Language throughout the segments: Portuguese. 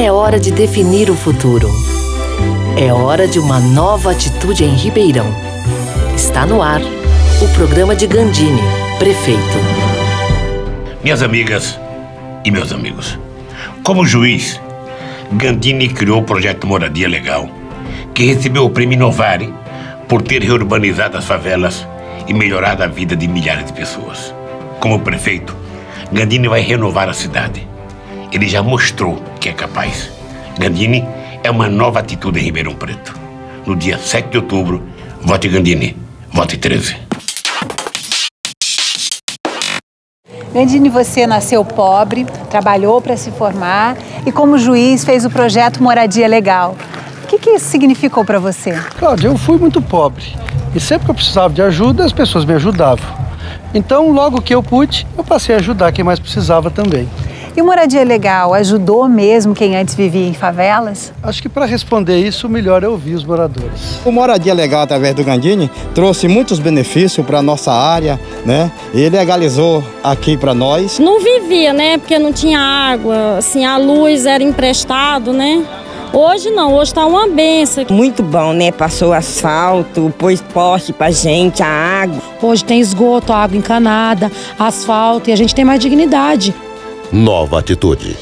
É hora de definir o futuro. É hora de uma nova atitude em Ribeirão. Está no ar o programa de Gandini, prefeito. Minhas amigas e meus amigos, como juiz, Gandini criou o projeto Moradia Legal, que recebeu o prêmio Novare por ter reurbanizado as favelas e melhorado a vida de milhares de pessoas. Como prefeito, Gandini vai renovar a cidade. Ele já mostrou que é capaz. Gandini é uma nova atitude em Ribeirão Preto. No dia 7 de outubro, vote Gandini. Vote 13. Gandini, você nasceu pobre, trabalhou para se formar e, como juiz, fez o projeto Moradia Legal. O que, que isso significou para você? Cláudia, eu fui muito pobre e sempre que eu precisava de ajuda, as pessoas me ajudavam. Então, logo que eu pude, eu passei a ajudar quem mais precisava também. E o Moradia Legal ajudou mesmo quem antes vivia em favelas? Acho que para responder isso, o melhor é ouvir os moradores. O Moradia Legal, através do Gandini, trouxe muitos benefícios para a nossa área, né? Ele legalizou aqui para nós. Não vivia, né? Porque não tinha água, assim, a luz era emprestado, né? Hoje não, hoje está uma benção. Muito bom, né? Passou asfalto, pôs poste pra gente, a água. Hoje tem esgoto, água encanada, asfalto e a gente tem mais dignidade. Nova atitude.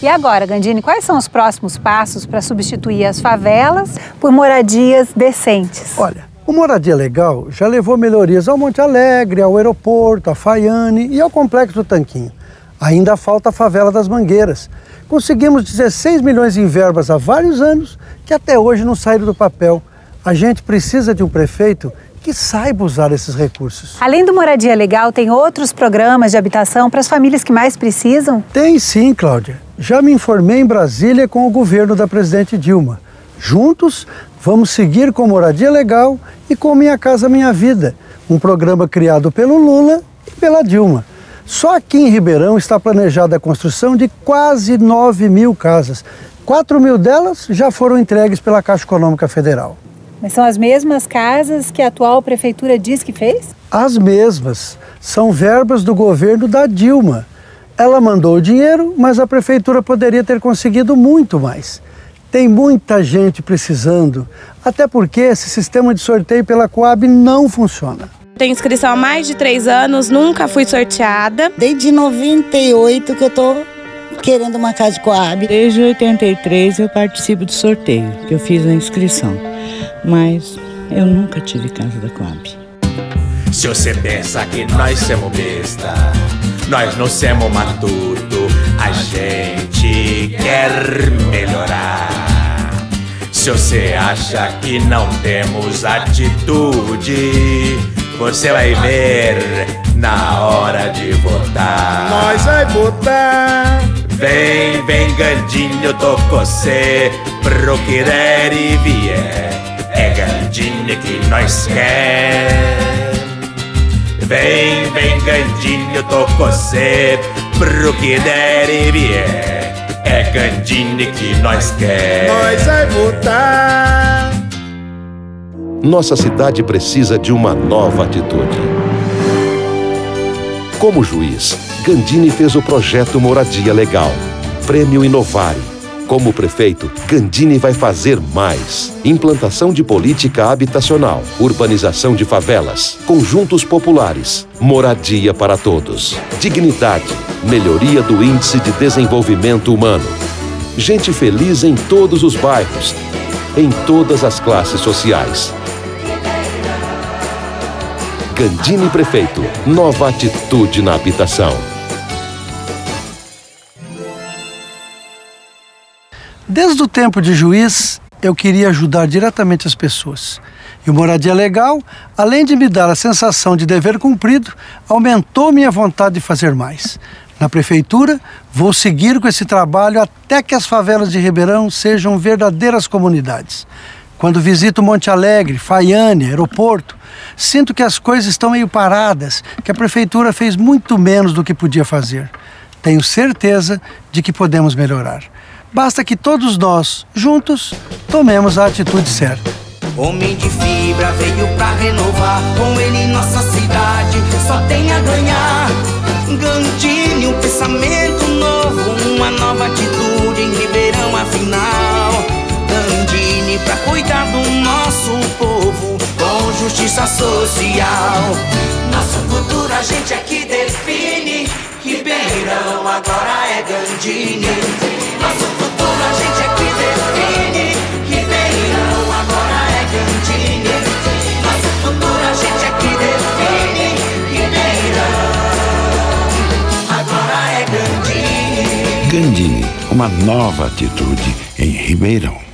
E agora, Gandini, quais são os próximos passos para substituir as favelas por moradias decentes? Olha, o Moradia Legal já levou melhorias ao Monte Alegre, ao aeroporto, à Faiane e ao Complexo do Tanquinho. Ainda falta a favela das Mangueiras. Conseguimos 16 milhões em verbas há vários anos que até hoje não saíram do papel. A gente precisa de um prefeito que saiba usar esses recursos. Além do Moradia Legal, tem outros programas de habitação para as famílias que mais precisam? Tem sim, Cláudia. Já me informei em Brasília com o governo da presidente Dilma. Juntos, vamos seguir com Moradia Legal e com Minha Casa Minha Vida, um programa criado pelo Lula e pela Dilma. Só aqui em Ribeirão está planejada a construção de quase 9 mil casas. 4 mil delas já foram entregues pela Caixa Econômica Federal. Mas são as mesmas casas que a atual prefeitura diz que fez? As mesmas. São verbas do governo da Dilma. Ela mandou o dinheiro, mas a prefeitura poderia ter conseguido muito mais. Tem muita gente precisando, até porque esse sistema de sorteio pela Coab não funciona. Tenho inscrição há mais de três anos, nunca fui sorteada. Desde 98 que eu tô querendo uma casa de Coab. Desde 83 eu participo do sorteio, que eu fiz a inscrição mas eu nunca tive casa da Coab. Se você pensa que nós somos besta, nós não somos matuto, a gente quer melhorar. Se você acha que não temos atitude, você vai ver na hora de votar. Nós vai votar. Vem, vem, Gandinho, tô com você, pro que der e vier é Gandinho que nós quer. Vem, vem, Gandinho, tô com você, pro que der e vier. É Gandinho que nós quer. Nós vai votar. Nossa cidade precisa de uma nova atitude. Como juiz, Gandini fez o projeto Moradia Legal, Prêmio Inovare como prefeito, Gandini vai fazer mais. Implantação de política habitacional, urbanização de favelas, conjuntos populares, moradia para todos, dignidade, melhoria do índice de desenvolvimento humano. Gente feliz em todos os bairros, em todas as classes sociais. Gandini Prefeito, nova atitude na habitação. Desde o tempo de juiz, eu queria ajudar diretamente as pessoas. E o Moradia Legal, além de me dar a sensação de dever cumprido, aumentou minha vontade de fazer mais. Na prefeitura, vou seguir com esse trabalho até que as favelas de Ribeirão sejam verdadeiras comunidades. Quando visito Monte Alegre, Faiane, aeroporto, sinto que as coisas estão meio paradas, que a prefeitura fez muito menos do que podia fazer. Tenho certeza de que podemos melhorar. Basta que todos nós, juntos, tomemos a atitude certa. Homem de fibra veio pra renovar, com ele nossa cidade só tem a ganhar. Gandini, um pensamento novo, uma nova atitude em Ribeirão afinal. Gandini pra cuidar do nosso povo, com justiça social. Nosso futuro a gente é aqui define, Ribeirão agora é Gandini. Gandini, uma nova atitude em Ribeirão.